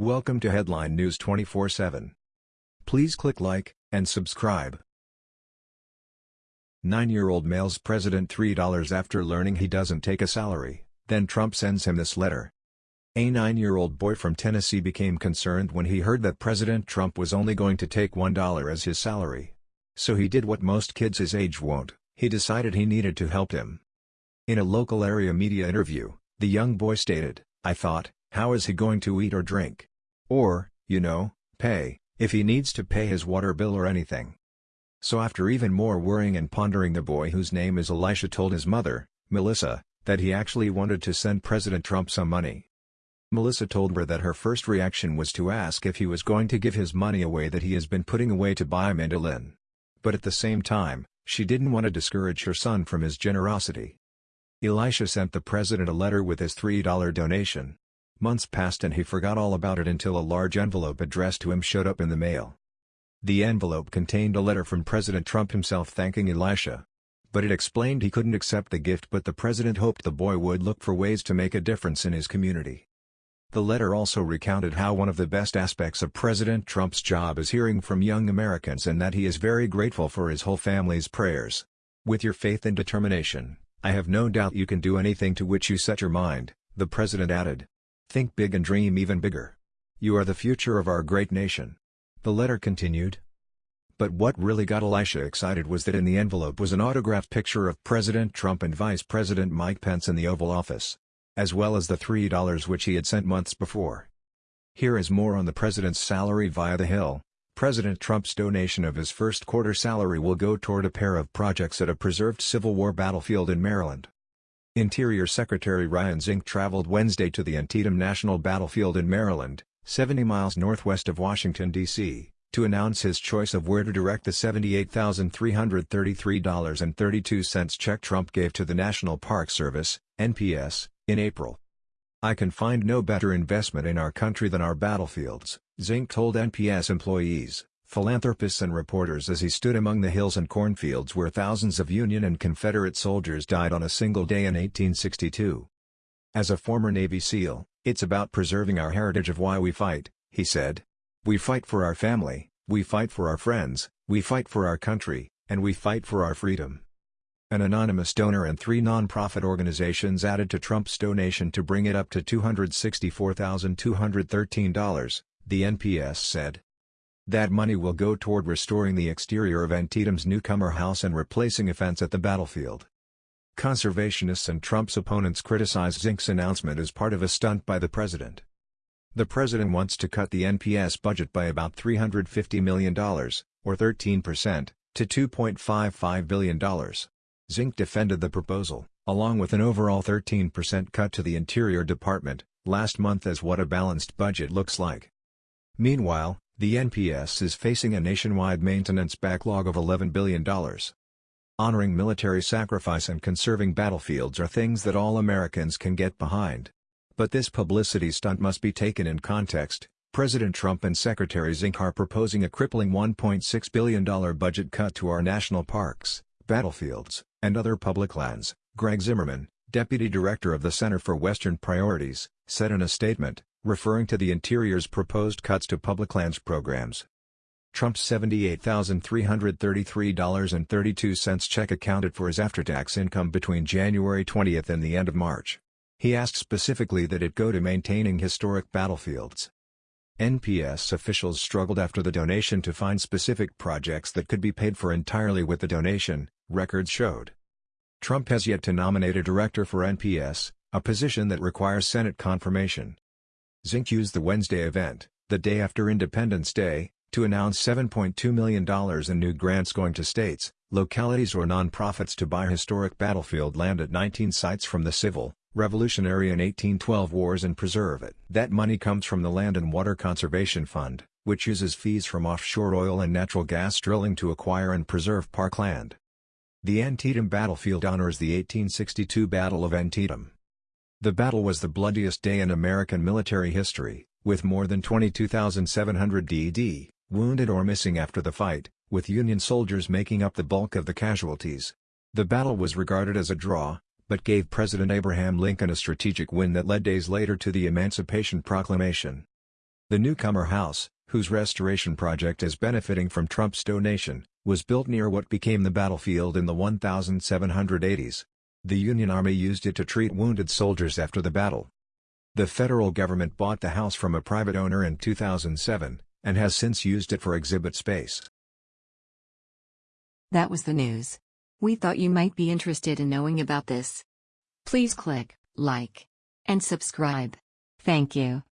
Welcome to Headline News 24/7. Please click like and subscribe. 9-year-old mails president $3 after learning he doesn't take a salary, then Trump sends him this letter. A 9-year-old boy from Tennessee became concerned when he heard that President Trump was only going to take $1 as his salary. So he did what most kids his age won't, he decided he needed to help him. In a local area media interview, the young boy stated, I thought, how is he going to eat or drink? Or, you know, pay, if he needs to pay his water bill or anything. So after even more worrying and pondering the boy whose name is Elisha told his mother, Melissa, that he actually wanted to send President Trump some money. Melissa told her that her first reaction was to ask if he was going to give his money away that he has been putting away to buy mandolin. But at the same time, she didn't want to discourage her son from his generosity. Elisha sent the president a letter with his $3 donation. Months passed and he forgot all about it until a large envelope addressed to him showed up in the mail. The envelope contained a letter from President Trump himself thanking Elisha. But it explained he couldn't accept the gift but the president hoped the boy would look for ways to make a difference in his community. The letter also recounted how one of the best aspects of President Trump's job is hearing from young Americans and that he is very grateful for his whole family's prayers. With your faith and determination, I have no doubt you can do anything to which you set your mind, the president added. Think big and dream even bigger. You are the future of our great nation. The letter continued. But what really got Elisha excited was that in the envelope was an autographed picture of President Trump and Vice President Mike Pence in the Oval Office. As well as the $3 which he had sent months before. Here is more on the president's salary via The Hill. President Trump's donation of his first quarter salary will go toward a pair of projects at a preserved Civil War battlefield in Maryland. Interior Secretary Ryan Zinke traveled Wednesday to the Antietam National Battlefield in Maryland, 70 miles northwest of Washington, D.C., to announce his choice of where to direct the $78,333.32 check Trump gave to the National Park Service, NPS, in April. I can find no better investment in our country than our battlefields, Zinke told NPS employees, philanthropists and reporters as he stood among the hills and cornfields where thousands of Union and Confederate soldiers died on a single day in 1862. As a former Navy SEAL, it's about preserving our heritage of why we fight, he said. We fight for our family, we fight for our friends, we fight for our country, and we fight for our freedom. An anonymous donor and three non-profit organizations added to Trump's donation to bring it up to $264,213 the NPS said. That money will go toward restoring the exterior of Antietam's newcomer house and replacing a fence at the battlefield. Conservationists and Trump's opponents criticize Zinke's announcement as part of a stunt by the president. The president wants to cut the NPS budget by about $350 million, or 13%, to $2.55 billion. Zinke defended the proposal, along with an overall 13% cut to the Interior Department, last month as what a balanced budget looks like. Meanwhile, the NPS is facing a nationwide maintenance backlog of $11 billion. Honoring military sacrifice and conserving battlefields are things that all Americans can get behind. But this publicity stunt must be taken in context. President Trump and Secretary Zinke are proposing a crippling $1.6 billion budget cut to our national parks, battlefields, and other public lands, Greg Zimmerman, deputy director of the Center for Western Priorities, said in a statement, referring to the Interior's proposed cuts to public lands programs. Trump's $78,333.32 check accounted for his after-tax income between January 20 and the end of March. He asked specifically that it go to maintaining historic battlefields. NPS officials struggled after the donation to find specific projects that could be paid for entirely with the donation, records showed. Trump has yet to nominate a director for NPS, a position that requires Senate confirmation. Zinke used the Wednesday event, the day after Independence Day, to announce $7.2 million in new grants going to states, localities or nonprofits to buy historic battlefield land at 19 sites from the Civil, Revolutionary and 1812 wars and preserve it. That money comes from the Land and Water Conservation Fund, which uses fees from offshore oil and natural gas drilling to acquire and preserve parkland. The Antietam battlefield honors the 1862 Battle of Antietam. The battle was the bloodiest day in American military history, with more than 22,700 DD, wounded or missing after the fight, with Union soldiers making up the bulk of the casualties. The battle was regarded as a draw, but gave President Abraham Lincoln a strategic win that led days later to the Emancipation Proclamation. The Newcomer House, whose restoration project is benefiting from Trump's donation, was built near what became the battlefield in the 1780s. The Union Army used it to treat wounded soldiers after the battle. The federal government bought the house from a private owner in 2007, and has since used it for exhibit space. That was the news. We thought you might be interested in knowing about this. Please click like and subscribe. Thank you.